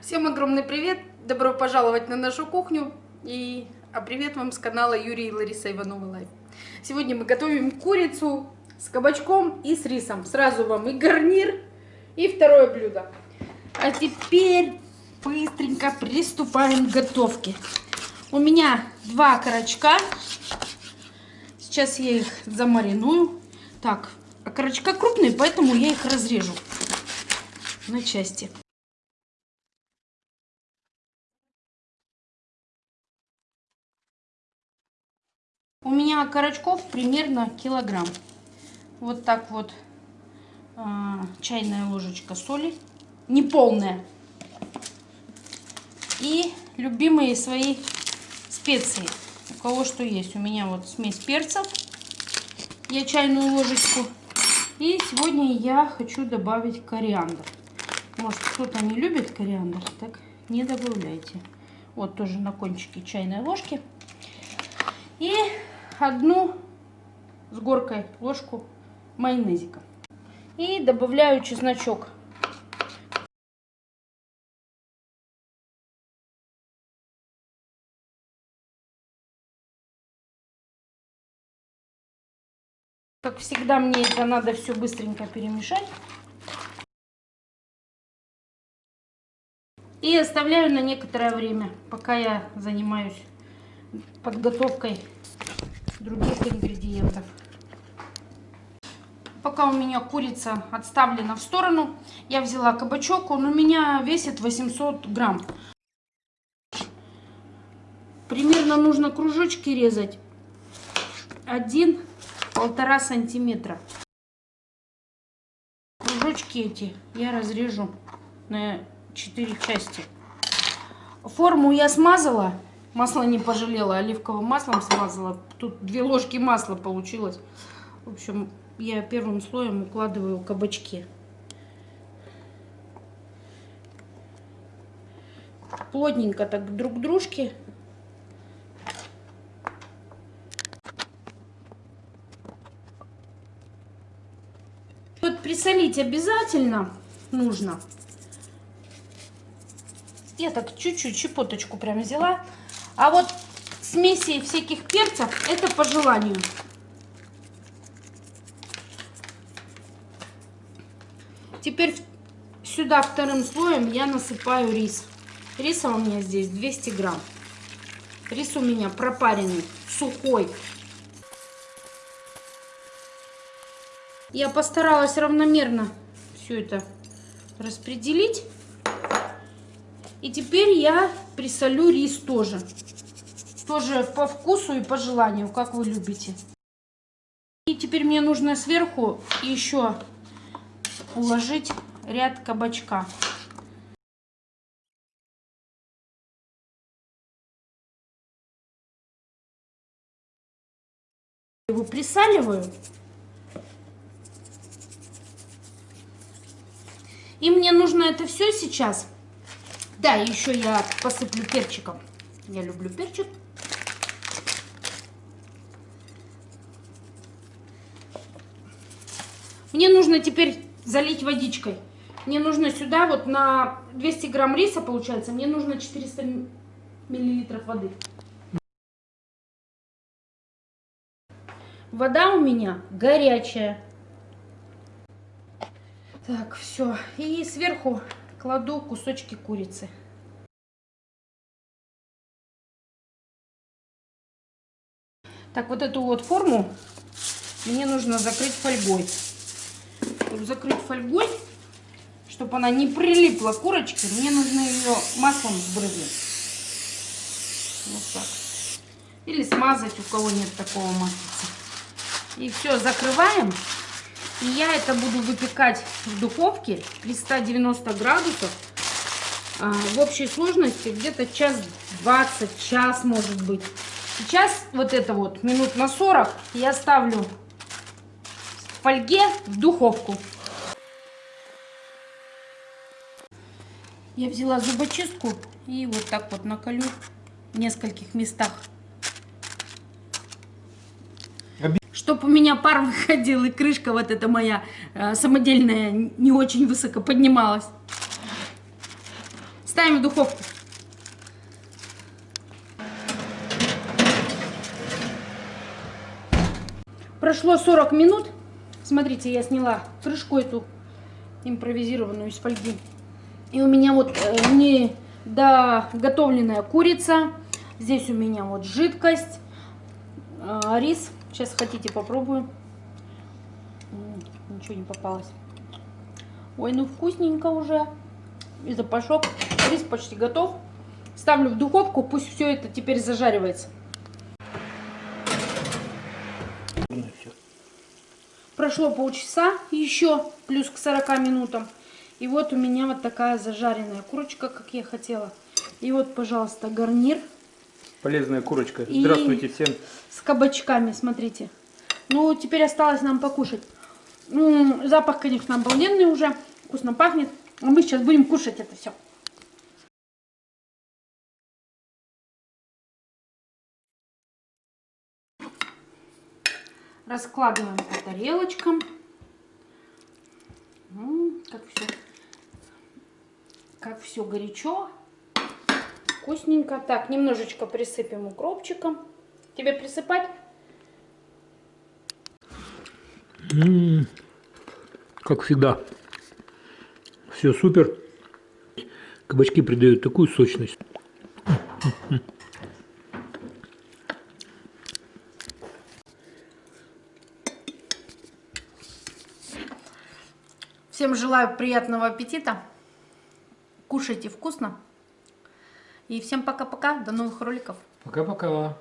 Всем огромный привет! Добро пожаловать на нашу кухню. И а привет вам с канала Юрий и Лариса Иванова Лайв. Сегодня мы готовим курицу с кабачком и с рисом. Сразу вам и гарнир, и второе блюдо. А теперь быстренько приступаем к готовке. У меня два карачка. Сейчас я их замариную. Так, а карачка крупные, поэтому я их разрежу на части. Карачков примерно килограмм. Вот так вот э, чайная ложечка соли, не полная. И любимые свои специи. У кого что есть. У меня вот смесь перцев. Я чайную ложечку. И сегодня я хочу добавить кориандр. Может кто-то не любит кориандр, так не добавляйте. Вот тоже на кончике чайной ложки. И одну с горкой ложку майонезика. И добавляю чесночок. Как всегда, мне это надо все быстренько перемешать. И оставляю на некоторое время, пока я занимаюсь подготовкой других ингредиентов. Пока у меня курица отставлена в сторону, я взяла кабачок. Он у меня весит 800 грамм. Примерно нужно кружочки резать. Один полтора сантиметра. Кружочки эти я разрежу на 4 части. Форму я смазала, масло не пожалела, оливковым маслом смазала. Тут две ложки масла получилось. В общем, я первым слоем укладываю кабачки. Плотненько так друг к дружке. Вот присолить обязательно нужно. Я так чуть-чуть, щепоточку прям взяла. А вот смеси всяких перцев, это по желанию. Теперь сюда вторым слоем я насыпаю рис. Риса у меня здесь 200 грамм. Рис у меня пропаренный, сухой. Я постаралась равномерно все это распределить. И теперь я присолю рис тоже. Тоже по вкусу и по желанию, как вы любите. И теперь мне нужно сверху еще уложить ряд кабачка. Его присаливаю. И мне нужно это все сейчас да, еще я посыплю перчиком. Я люблю перчик. Мне нужно теперь залить водичкой. Мне нужно сюда вот на 200 грамм риса, получается, мне нужно 400 миллилитров воды. Вода у меня горячая. Так, все. И сверху кладу кусочки курицы. Так, вот эту вот форму мне нужно закрыть фольгой. Чтобы закрыть фольгой, чтобы она не прилипла к курочке, мне нужно ее маслом сбрызнуть. Вот так. Или смазать, у кого нет такого масла. И все, закрываем. И я это буду выпекать в духовке при 190 градусов. А, в общей сложности где-то час 20, час может быть. Сейчас вот это вот минут на 40 я ставлю в фольге в духовку. Я взяла зубочистку и вот так вот наколю в нескольких местах. Чтобы у меня пар выходил и крышка вот эта моя э, самодельная не очень высоко поднималась. Ставим в духовку. Прошло 40 минут. Смотрите, я сняла крышку эту импровизированную из фольги. И у меня вот э, не доготовленная курица. Здесь у меня вот жидкость. э, рис. Сейчас хотите попробую. Ничего не попалось. Ой, ну вкусненько уже. И запашок. Рис почти готов. Ставлю в духовку, пусть все это теперь зажаривается. Прошло полчаса еще, плюс к 40 минутам. И вот у меня вот такая зажаренная курочка, как я хотела. И вот, пожалуйста, гарнир Полезная курочка. И- Здравствуйте всем. с кабачками, смотрите. Ну, теперь осталось нам покушать. М, Запах, конечно, обалденный уже. Вкусно пахнет. А мы сейчас будем кушать это все. Раскладываем по тарелочкам. М, Как все, как все горячо. Вкусненько. Так, немножечко присыпем укропчиком. Тебе присыпать? Как всегда. Все супер. Кабачки придают такую сочность. Всем желаю приятного аппетита. Кушайте вкусно. И всем пока-пока. До новых роликов. Пока-пока.